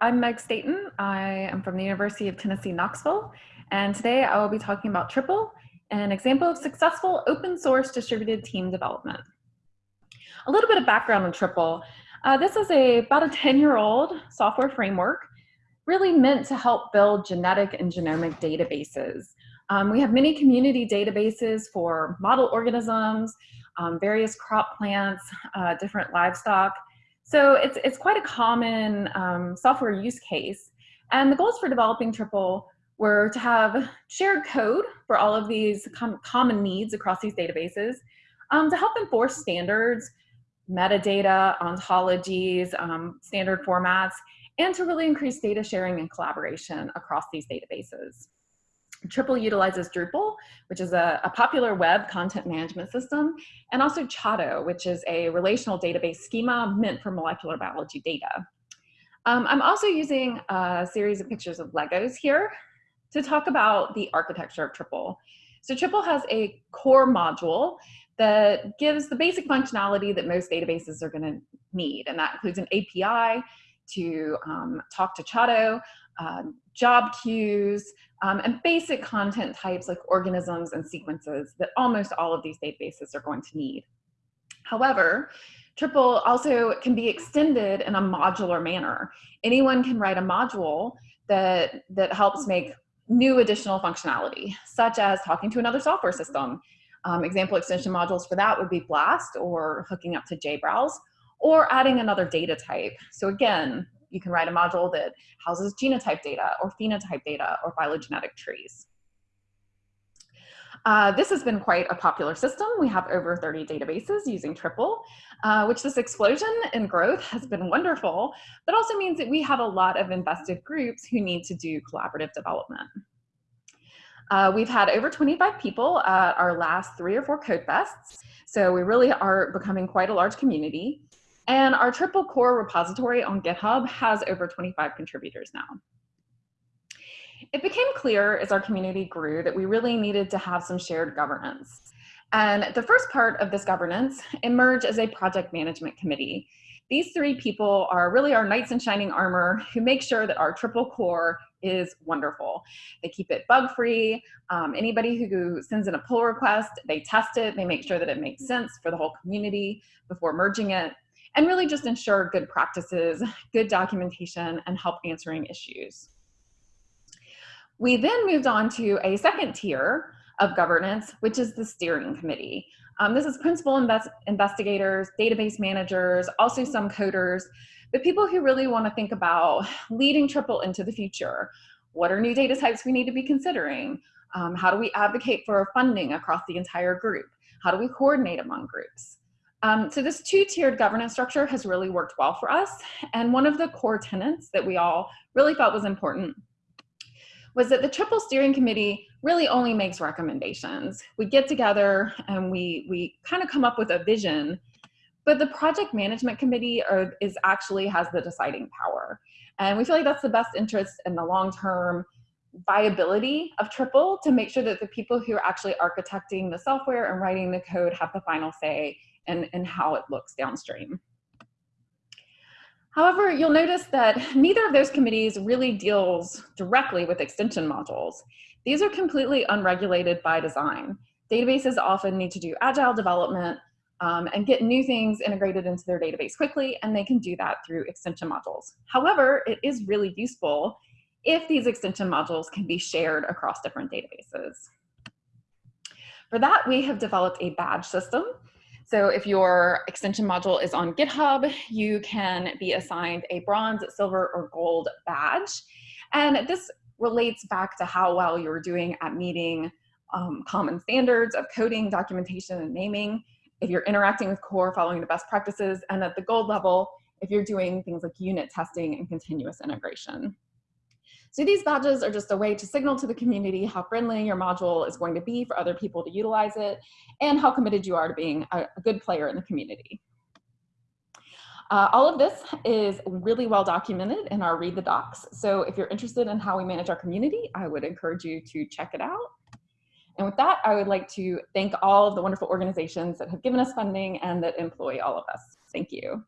I'm Meg Staton. I am from the University of Tennessee, Knoxville, and today I will be talking about Tripal, an example of successful open source distributed team development. A little bit of background on Tripal. Uh, this is a about a 10 year old software framework really meant to help build genetic and genomic databases. Um, we have many community databases for model organisms, um, various crop plants, uh, different livestock, so it's, it's quite a common um, software use case. And the goals for developing Tripal were to have shared code for all of these com common needs across these databases um, to help enforce standards, metadata, ontologies, um, standard formats, and to really increase data sharing and collaboration across these databases. Tripal utilizes Drupal, which is a, a, popular web content management system, and also Chado, which is a relational database schema meant for molecular biology data. Um, I'm also using a series of pictures of Legos here to talk about the architecture of Tripal. So Tripal has a core module that gives the basic functionality that most databases are gonna need, and that includes an API to um, talk to Chado, um, job queues, um, and basic content types like organisms and sequences that almost all of these databases are going to need. However, Tripal also can be extended in a modular manner. Anyone can write a module that, that helps make new additional functionality, such as talking to another software system. Um, example extension modules for that would be BLAST or hooking up to JBrowse or adding another data type. So again, you can write a module that houses genotype data or phenotype data or phylogenetic trees. Uh, this has been quite a popular system. We have over 30 databases using Tripal, uh, which this explosion in growth has been wonderful, but also means that we have a lot of invested groups who need to do collaborative development. Uh, we've had over 25 people at our last three or four code fests, so we really are becoming quite a large community. And our Tripal core repository on GitHub has over 25 contributors now. It became clear as our community grew that we really needed to have some shared governance. And the first part of this governance emerged as a project management committee. These three people are really our knights in shining armor who make sure that our Tripal core is wonderful. They keep it bug free. Um, anybody who sends in a pull request, they test it. They make sure that it makes sense for the whole community before merging it and really just ensure good practices, good documentation, and help answering issues. We then moved on to a second tier of governance, which is the steering committee. Um, this is principal invest investigators, database managers, also some coders, but people who really want to think about leading Tripal into the future. What are new data types we need to be considering? Um, how do we advocate for funding across the entire group? How do we coordinate among groups? Um, so this two-tiered governance structure has really worked well for us. And one of the core tenets that we all really felt was important was that the Tripal Steering Committee really only makes recommendations. We get together and we, we kind of come up with a vision, but the Project Management Committee are, is actually has the deciding power. And we feel like that's the best interest in the long-term viability of Tripal to make sure that the people who are actually architecting the software and writing the code have the final say and, and how it looks downstream. However, you'll notice that neither of those committees really deals directly with extension modules. These are completely unregulated by design. Databases often need to do agile development um, and get new things integrated into their database quickly, and they can do that through extension modules. However, it is really useful if these extension modules can be shared across different databases. For that, we have developed a badge system so if your extension module is on GitHub, you can be assigned a bronze, silver, or gold badge. And this relates back to how well you're doing at meeting um, common standards of coding, documentation, and naming. If you're interacting with core, following the best practices, and at the gold level, if you're doing things like unit testing and continuous integration. So these badges are just a way to signal to the community how friendly your module is going to be for other people to utilize it and how committed you are to being a, good player in the community. Uh, all of this is really well documented in our Read the Docs. So if you're interested in how we manage our community, I would encourage you to check it out. And with that, I would like to thank all of the wonderful organizations that have given us funding and that employ all of us. Thank you.